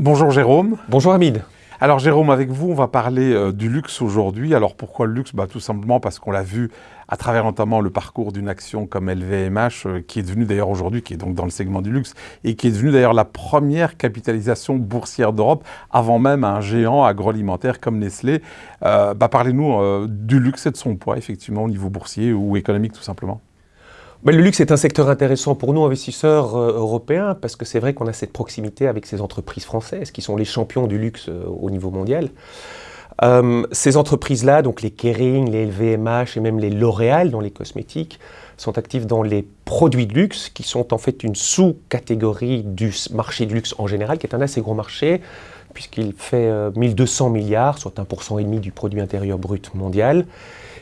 Bonjour Jérôme. Bonjour Hamid. Alors Jérôme, avec vous, on va parler euh, du luxe aujourd'hui. Alors pourquoi le luxe? Bah, Tout simplement parce qu'on l'a vu à travers notamment le parcours d'une action comme LVMH, euh, qui est devenue d'ailleurs aujourd'hui, qui est donc dans le segment du luxe, et qui est devenue d'ailleurs la première capitalisation boursière d'Europe, avant même un géant agroalimentaire comme Nestlé. Euh, bah, Parlez-nous du luxe et de son poids, effectivement, au niveau boursier ou économique tout simplement. Bah, le luxe est un secteur intéressant pour nous, investisseurs euh, européens, parce que c'est vrai qu'on a cette proximité avec ces entreprises françaises, qui sont les champions du luxe euh, au niveau mondial. Euh, ces entreprises-là, donc les Kering, les LVMH et même les L'Oréal dans les cosmétiques, sont actives dans les produits de luxe, qui sont en fait une sous-catégorie du marché de luxe en général, qui est un assez gros marché, puisqu'il fait 1200 milliards, soit 1,5% du produit intérieur brut mondial.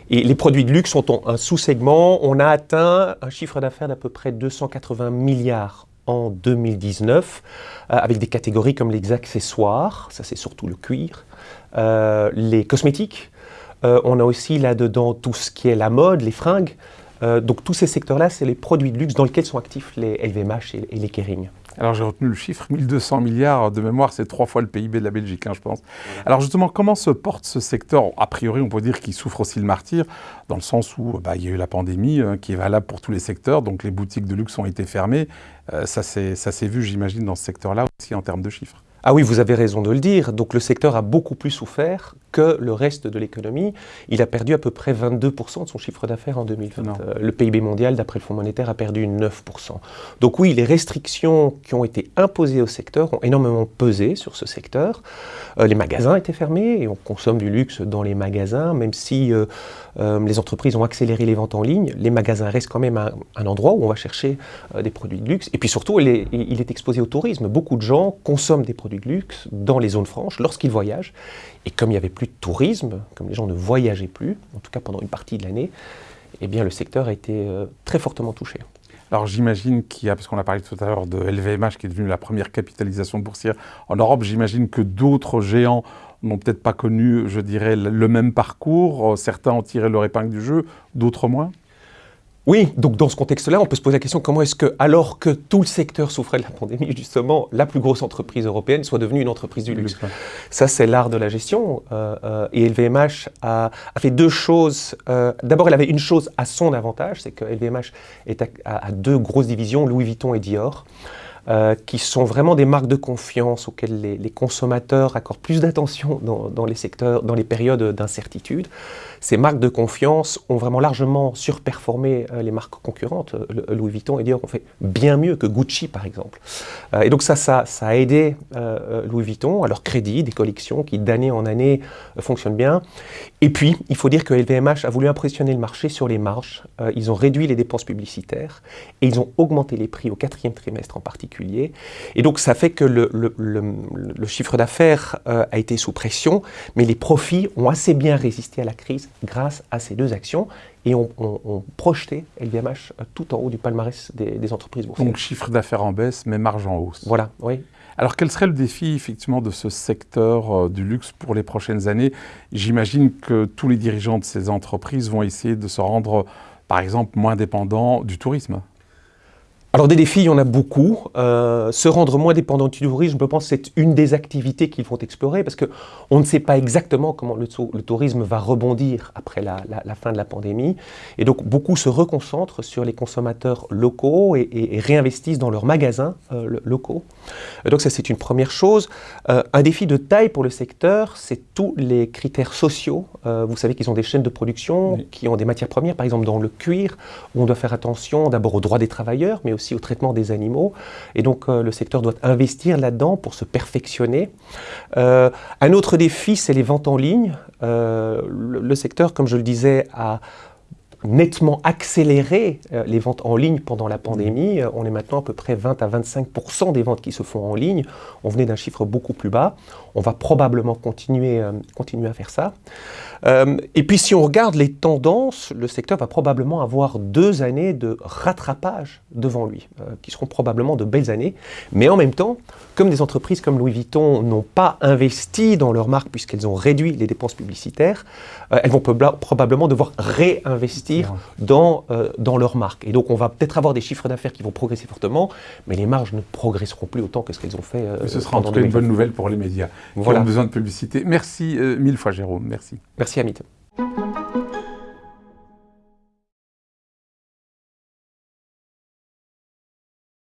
Et les produits de luxe sont un sous-segment. On a atteint un chiffre d'affaires d'à peu près 280 milliards en 2019, euh, avec des catégories comme les accessoires, ça c'est surtout le cuir, euh, les cosmétiques, euh, on a aussi là-dedans tout ce qui est la mode, les fringues, donc tous ces secteurs-là, c'est les produits de luxe dans lesquels sont actifs les LVMH et, et les Kering. Alors j'ai retenu le chiffre, 1200 milliards de mémoire, c'est trois fois le PIB de la Belgique, hein, je pense. Alors justement, comment se porte ce secteur? A priori, on peut dire qu'il souffre aussi le martyr, dans le sens où bah, il y a eu la pandémie, hein, qui est valable pour tous les secteurs, donc les boutiques de luxe ont été fermées. Euh, ça s'est vu, j'imagine, dans ce secteur-là aussi en termes de chiffres. Ah oui, vous avez raison de le dire. Donc le secteur a beaucoup plus souffert que le reste de l'économie. Il a perdu à peu près 22% de son chiffre d'affaires en 2020. Euh, le PIB mondial, d'après le Fonds monétaire, a perdu 9%. Donc oui, les restrictions qui ont été imposées au secteur ont énormément pesé sur ce secteur. Euh, les magasins étaient fermés et on consomme du luxe dans les magasins, même si euh, les entreprises ont accéléré les ventes en ligne. Les magasins restent quand même un, endroit où on va chercher des produits de luxe. Et puis surtout, il est, il est exposé au tourisme. Beaucoup de gens consomment des produits de luxe dans les zones franches lorsqu'ils voyagent. Et comme il n'y avait plus de tourisme, comme les gens ne voyageaient plus, en tout cas pendant une partie de l'année, eh bien le secteur a été euh, très fortement touché. Alors j'imagine qu'il y a, parce qu'on a parlé tout à l'heure de LVMH qui est devenue la première capitalisation boursière en Europe, j'imagine que d'autres géants n'ont peut-être pas connu, je dirais, le même parcours. Certains ont tiré leur épingle du jeu, d'autres moins oui, donc dans ce contexte-là, on peut se poser la question comment est-ce que, alors que tout le secteur souffrait de la pandémie, justement, la plus grosse entreprise européenne soit devenue une entreprise du luxe? Ça, c'est l'art de la gestion. Euh, euh, et LVMH a, fait deux choses. Euh, d'abord, elle avait une chose à son avantage, c'est que LVMH est à, deux grosses divisions, Louis Vuitton et Dior. qui sont vraiment des marques de confiance auxquelles les, consommateurs accordent plus d'attention dans, dans, les secteurs, dans les périodes d'incertitude ces marques de confiance ont vraiment largement surperformé euh, les marques concurrentes. Euh, Louis Vuitton et Dior ont fait bien mieux que Gucci, par exemple. Euh, et donc ça, ça, a aidé Louis Vuitton à leur crédit, des collections qui d'année en année fonctionnent bien. Et puis, il faut dire que LVMH a voulu impressionner le marché sur les marges. ils ont réduit les dépenses publicitaires et ils ont augmenté les prix au quatrième trimestre en particulier. Et donc ça fait que le chiffre d'affaires a été sous pression, mais les profits ont assez bien résisté à la crise grâce à ces deux actions et ont projeté LVMH tout en haut du palmarès des, entreprises boursières. Donc chiffre d'affaires en baisse, mais marge en hausse. Voilà, oui. Alors quel serait le défi effectivement de ce secteur euh, du luxe pour les prochaines années? J'imagine que tous les dirigeants de ces entreprises vont essayer de se rendre, par exemple, moins dépendants du tourisme. Alors des défis, il y en a beaucoup. Euh, se rendre moins dépendant du tourisme, je pense que c'est une des activités qu'ils vont explorer parce qu'on ne sait pas exactement comment le, tourisme va rebondir après la, fin de la pandémie. Et donc beaucoup se reconcentrent sur les consommateurs locaux et, réinvestissent dans leurs magasins euh, locaux. donc ça c'est une première chose. Euh, un défi de taille pour le secteur, c'est tous les critères sociaux. vous savez qu'ils ont des chaînes de production qui ont des matières premières, par exemple dans le cuir, où on doit faire attention d'abord aux droits des travailleurs, mais aussi au traitement des animaux. Et donc euh, le secteur doit investir là-dedans pour se perfectionner. Euh, un autre défi, c'est les ventes en ligne. Euh, le, secteur, comme je le disais, a nettement accéléré les ventes en ligne pendant la pandémie. On est maintenant à peu près 20 à 25 des ventes qui se font en ligne. On venait d'un chiffre beaucoup plus bas. On va probablement continuer, continuer à faire ça. Euh, et puis si on regarde les tendances, le secteur va probablement avoir deux années de rattrapage devant lui, euh, qui seront probablement de belles années. Mais en même temps, comme des entreprises comme Louis Vuitton n'ont pas investi dans leur marque puisqu'elles ont réduit les dépenses publicitaires, euh, elles vont probablement devoir réinvestir investir dans, euh, dans leur marque. Et donc, on va peut-être avoir des chiffres d'affaires qui vont progresser fortement, mais les marges ne progresseront plus autant que ce qu'elles ont fait. Euh, ce sera en tout cas une bonne nouvelle pour les médias qui ont besoin de publicité. Merci mille fois, Jérôme. Merci. Merci, Amit.